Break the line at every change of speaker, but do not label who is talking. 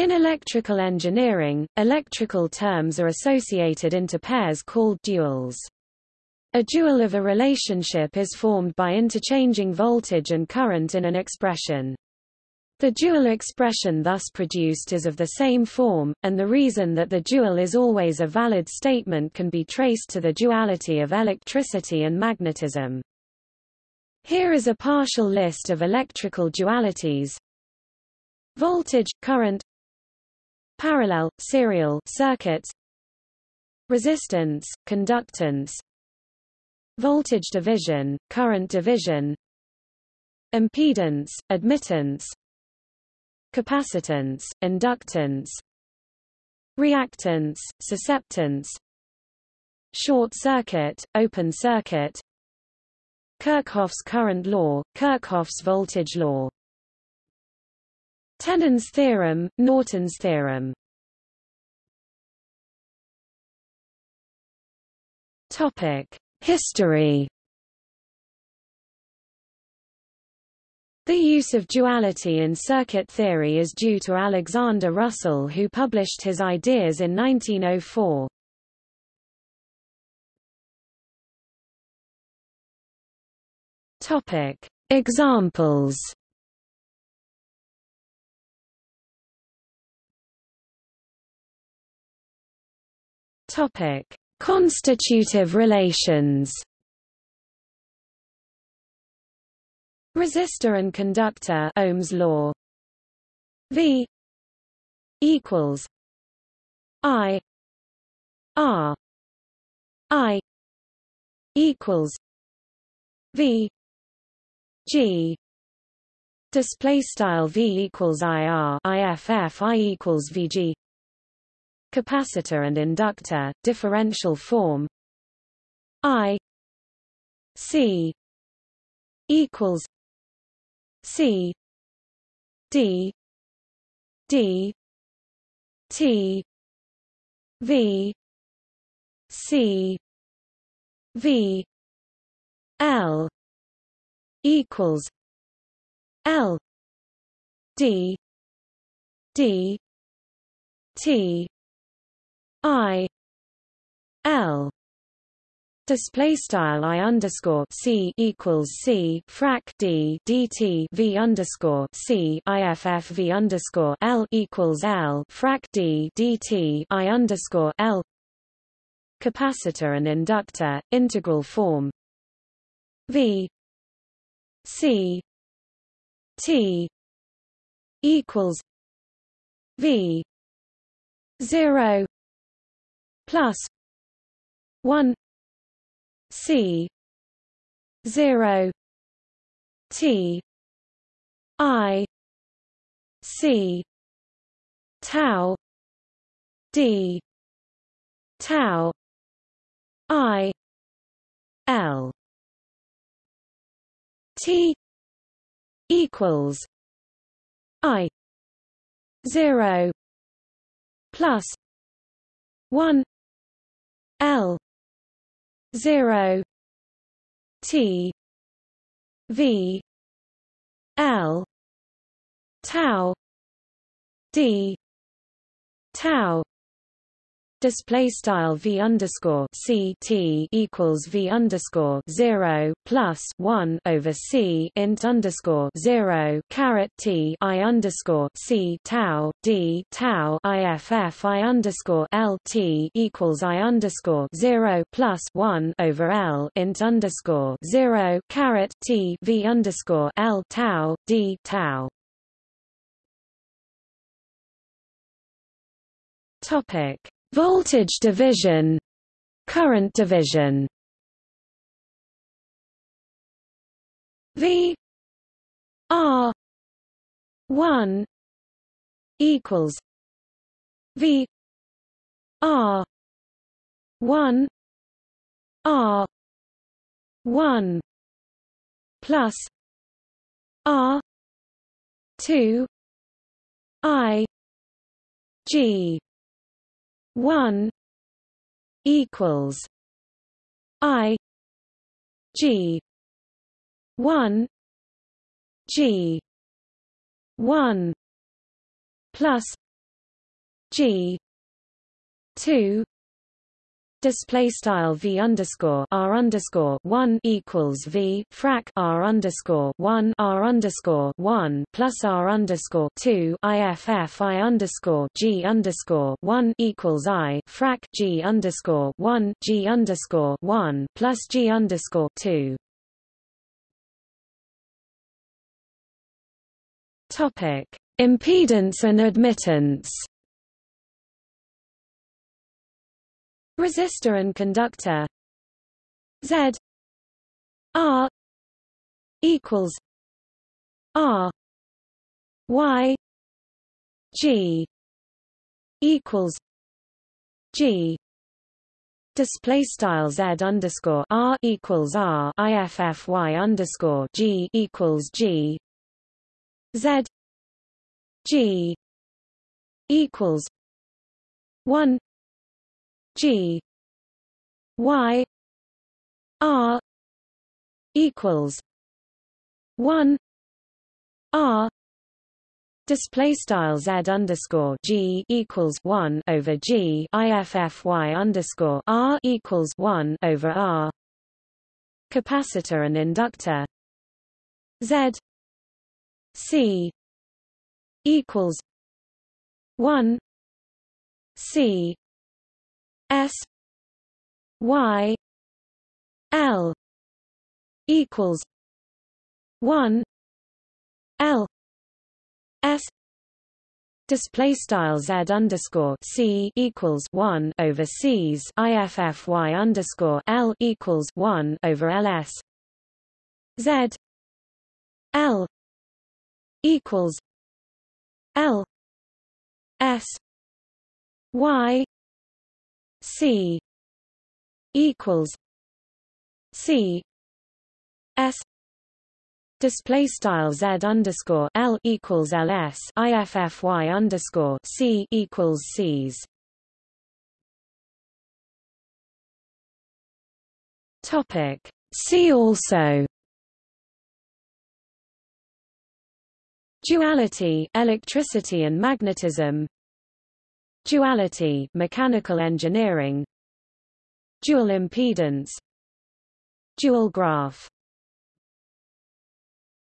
In electrical engineering, electrical terms are associated into pairs called duals. A dual of a relationship is formed by interchanging voltage and current in an expression. The dual expression thus produced is of the same form, and the reason that the dual is always a valid statement can be traced to the duality of electricity and magnetism. Here is a partial list of electrical dualities. Voltage, current Parallel, serial circuits Resistance, conductance Voltage division, current division Impedance, admittance capacitance, inductance, reactance, susceptance, short circuit, open circuit, Kirchhoff's current law, Kirchhoff's voltage law. Thévenin's theorem, Norton's theorem. Topic: History The use of duality in circuit theory is due to Alexander Russell who published his ideas in 1904. Topic: Examples. Topic: Constitutive relations. Resistor and conductor Ohm's law. V equals I R I equals V G. Display style V equals IR IFF I equals VG capacitor and inductor differential form I C equals C D D T V C V L equals L D D T I L Display style I underscore C equals C frac D DT V underscore C IFF V underscore L equals L frac D DT I underscore L Capacitor and inductor, integral form V C T equals V zero plus one C zero T I C tau D tau I L T equals I zero plus one L zero T V L tau D tau display style v underscore c t equals v underscore zero plus one over c int underscore zero caret t i underscore c tau d tau iff i underscore l t equals i underscore zero plus one over l int underscore zero caret t v underscore l tau d tau. Topic Voltage division Current division. V R one equals V R one R one plus R two I G one equals I G one G one plus G two display style v underscore r underscore one equals v frac r underscore one r underscore one plus r underscore two iff i underscore g underscore one equals i frac g underscore one g underscore one plus g underscore two. Topic: Impedance and admittance. Resistor and conductor. Z. R. equals R. Y. G. equals G. Display style Z underscore R equals R. IFF Y underscore G equals G. Z. G. equals one G. Y. R. equals one R. Display style Z underscore G equals one over G. IFFY underscore R equals one over R. Capacitor and inductor. Z. C. equals one C S Y L equals one L S display style z underscore c equals one over c's iff y underscore l equals one over ls z l equals l s y C equals C S Display style Z underscore L equals LS IFFY underscore C equals C's. Topic See also. Duality electricity and magnetism Duality mechanical engineering Dual impedance Dual graph